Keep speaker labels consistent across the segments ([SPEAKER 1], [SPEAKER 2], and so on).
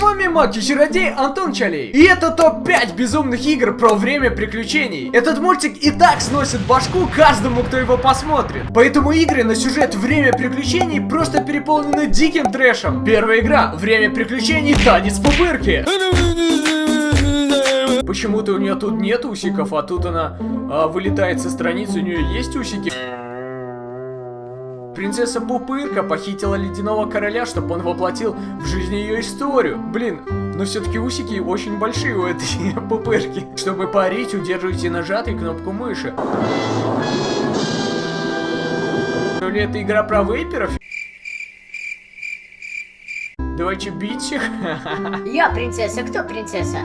[SPEAKER 1] вами маг и чародей Антон Чалей. И это топ-5 безумных игр про время приключений. Этот мультик и так сносит башку каждому, кто его посмотрит. Поэтому игры на сюжет время приключений просто переполнены диким трэшем. Первая игра Время приключений Танец пупырки. Почему-то у нее тут нет усиков, а тут она а, вылетает со страницы, у нее есть усики. Принцесса Пупырка похитила ледяного короля, чтобы он воплотил в жизнь ее историю. Блин, но все-таки усики очень большие у этой пупырки. Чтобы парить, удерживайте нажатой кнопку мыши. Или это игра про вейперов? Давайте бить их.
[SPEAKER 2] Я принцесса, кто принцесса?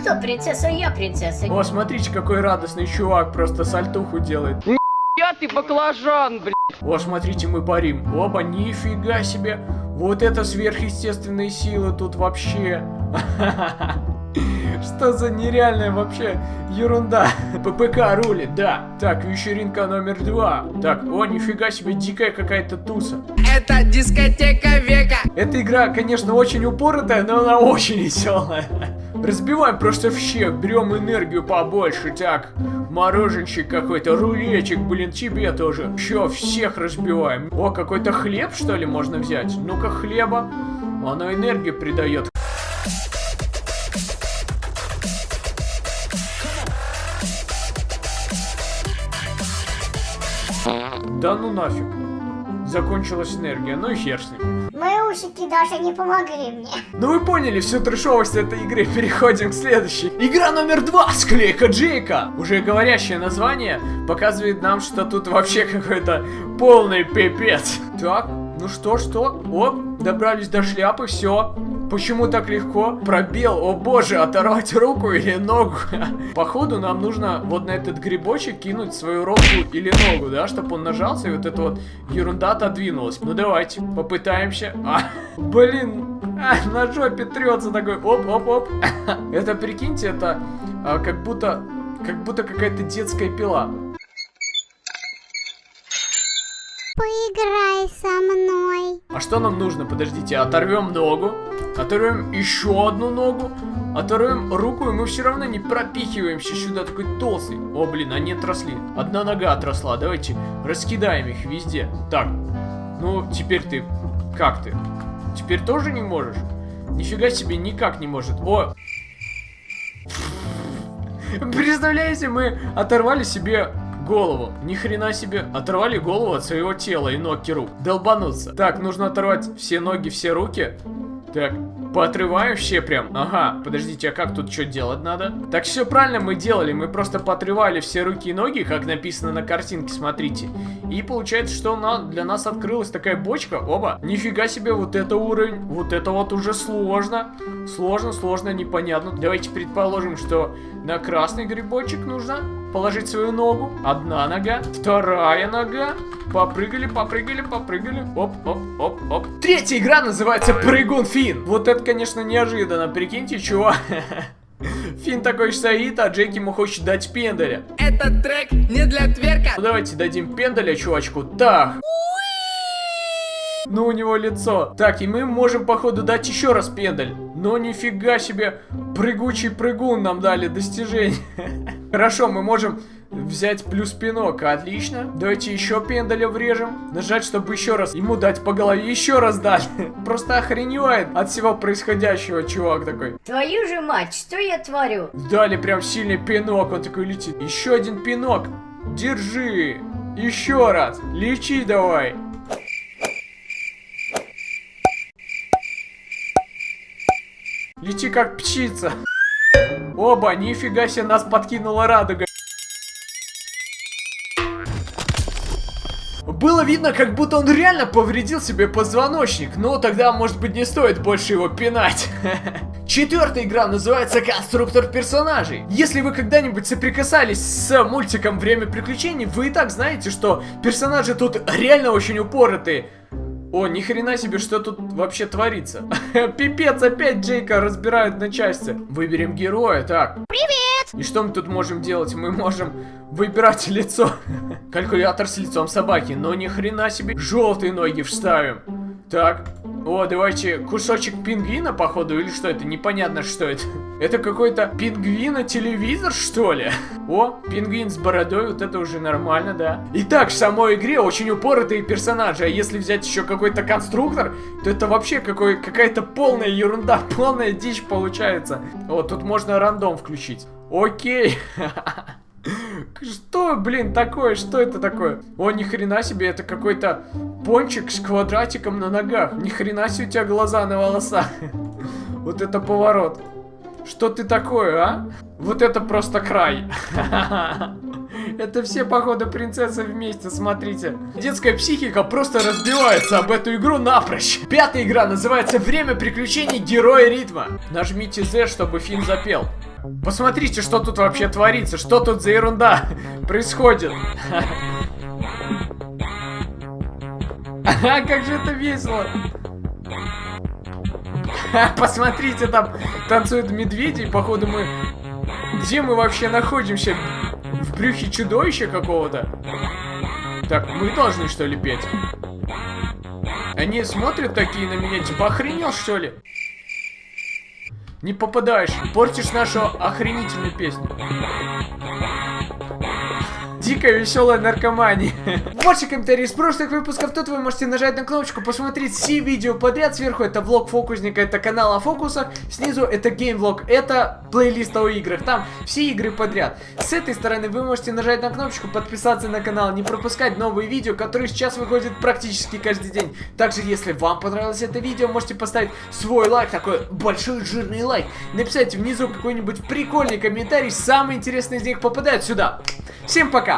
[SPEAKER 2] Кто принцесса? Я принцесса.
[SPEAKER 1] О, смотрите, какой радостный чувак, просто сальтуху делает.
[SPEAKER 3] Я ты баклажан, блядь.
[SPEAKER 1] О, смотрите, мы парим. Оба, нифига себе. Вот это сверхъестественные силы тут вообще. Что за нереальная вообще ерунда? ППК рулит, да. Так, вечеринка номер два. Так, о, нифига себе, дикая какая-то туса.
[SPEAKER 3] Это дискотека века.
[SPEAKER 1] Эта игра, конечно, очень упоротая, но она очень веселая. Разбиваем просто всех, берем энергию побольше, так. Мороженщик какой-то, рулетик, блин, тебе тоже. Еще всех разбиваем. О, какой-то хлеб, что ли, можно взять? Ну-ка, хлеба. Оно энергию придает. Да ну нафиг. Закончилась энергия, ну и хер с ним.
[SPEAKER 2] Мои усики даже не помогли мне.
[SPEAKER 1] Ну вы поняли всю трешовость этой игры, переходим к следующей. Игра номер два, склейка Джейка. Уже говорящее название показывает нам, что тут вообще какой-то полный пипец. Так, ну что, что? Оп, добрались до шляпы, все. Почему так легко? Пробел, о боже, оторвать руку или ногу. Походу нам нужно вот на этот грибочек кинуть свою руку или ногу, да, чтобы он нажался и вот эта вот ерунда отодвинулась. Ну давайте, попытаемся. А, блин, а, на жопе трется такой, оп-оп-оп. Это, прикиньте, это а, как будто, как будто какая-то детская пила.
[SPEAKER 2] Поиграй со мной.
[SPEAKER 1] А что нам нужно? Подождите, оторвем ногу, оторвем еще одну ногу, оторвем руку, и мы все равно не пропихиваемся сюда такой толстый. О, блин, они отросли. Одна нога отросла. Давайте раскидаем их везде. Так, ну, теперь ты... Как ты? Теперь тоже не можешь? Нифига себе, никак не может. О! Представляете, мы оторвали себе голову. Ни хрена себе. Оторвали голову от своего тела и ног рук. Долбануться. Так, нужно оторвать все ноги, все руки. Так, поотрываем все прям. Ага, подождите, а как тут что делать надо? Так, все правильно мы делали. Мы просто поотрывали все руки и ноги, как написано на картинке, смотрите. И получается, что на, для нас открылась такая бочка. Оба. Нифига себе, вот это уровень. Вот это вот уже сложно. Сложно, сложно, непонятно. Давайте предположим, что на красный грибочек нужно положить свою ногу. Одна нога, вторая нога. Попрыгали, попрыгали, попрыгали. Оп, оп, оп, оп. Третья игра называется Прыгун Фин. Вот это, конечно, неожиданно. Прикиньте, чувак. Фин такой стоит, а Джеки ему хочет дать пендаля.
[SPEAKER 3] Этот трек не для тверка.
[SPEAKER 1] Ну давайте дадим пендаля чувачку. Так. Ну, у него лицо. Так, и мы можем, походу, дать еще раз пендаль. Но нифига себе, прыгучий прыгун нам дали достижение. Хорошо, мы можем взять плюс пинок. Отлично. Давайте еще пендаля врежем. Нажать, чтобы еще раз ему дать по голове. Еще раз дать. Просто охреневает от всего происходящего, чувак такой.
[SPEAKER 2] Твою же мать, что я творю?
[SPEAKER 1] Дали прям сильный пинок, он такой летит. Еще один пинок. Держи. Еще раз. Лечи давай. Лети как птица. Оба, нифига себе, нас подкинула радуга. Было видно, как будто он реально повредил себе позвоночник, но тогда, может быть, не стоит больше его пинать. Четвертая игра называется Конструктор персонажей. Если вы когда-нибудь соприкасались с мультиком Время приключений, вы и так знаете, что персонажи тут реально очень упоротые. О, ни хрена себе, что тут вообще творится. Пипец, опять Джейка разбирают на части. Выберем героя, так.
[SPEAKER 2] Привет!
[SPEAKER 1] И что мы тут можем делать? Мы можем выбирать лицо. Калькулятор с лицом собаки, но ни хрена себе. Желтые ноги вставим. Так. О, давайте кусочек пингвина, походу, или что это? Непонятно, что это. Это какой-то пингвина-телевизор, что ли? О, пингвин с бородой, вот это уже нормально, да. Итак, в самой игре очень упоротые персонажи, а если взять еще какой-то конструктор, то это вообще какой, какая-то полная ерунда, полная дичь получается. Вот, тут можно рандом включить. Окей. Что, блин, такое? Что это такое? О, ни хрена себе, это какой-то пончик с квадратиком на ногах. Ни хрена себе у тебя глаза на волосах. Вот это поворот. Что ты такое, а? Вот это просто край. Это все, походу, принцессы вместе, смотрите. Детская психика просто разбивается об эту игру напрочь. Пятая игра называется «Время приключений Героя Ритма». Нажмите Z, чтобы Финн запел. Посмотрите, что тут вообще творится, что тут за ерунда происходит. Ага, как же это весело. Посмотрите, там танцуют медведи, походу мы... Где мы вообще находимся? В брюхе чудовища какого-то? Так, мы должны что ли петь? Они смотрят такие на меня, типа охренел что ли? Не попадаешь, портишь нашу охренительную песню. Дикая веселая наркомания. Больше комментариев из прошлых выпусков. Тут вы можете нажать на кнопочку, посмотреть все видео подряд. Сверху это влог фокусника, это канал о фокусах. Снизу это геймвлог, это плейлист о играх. Там все игры подряд. С этой стороны вы можете нажать на кнопочку, подписаться на канал, не пропускать новые видео, которые сейчас выходят практически каждый день. Также, если вам понравилось это видео, можете поставить свой лайк, такой большой жирный лайк. Написать внизу какой-нибудь прикольный комментарий, самый интересный из них попадает сюда. Всем пока!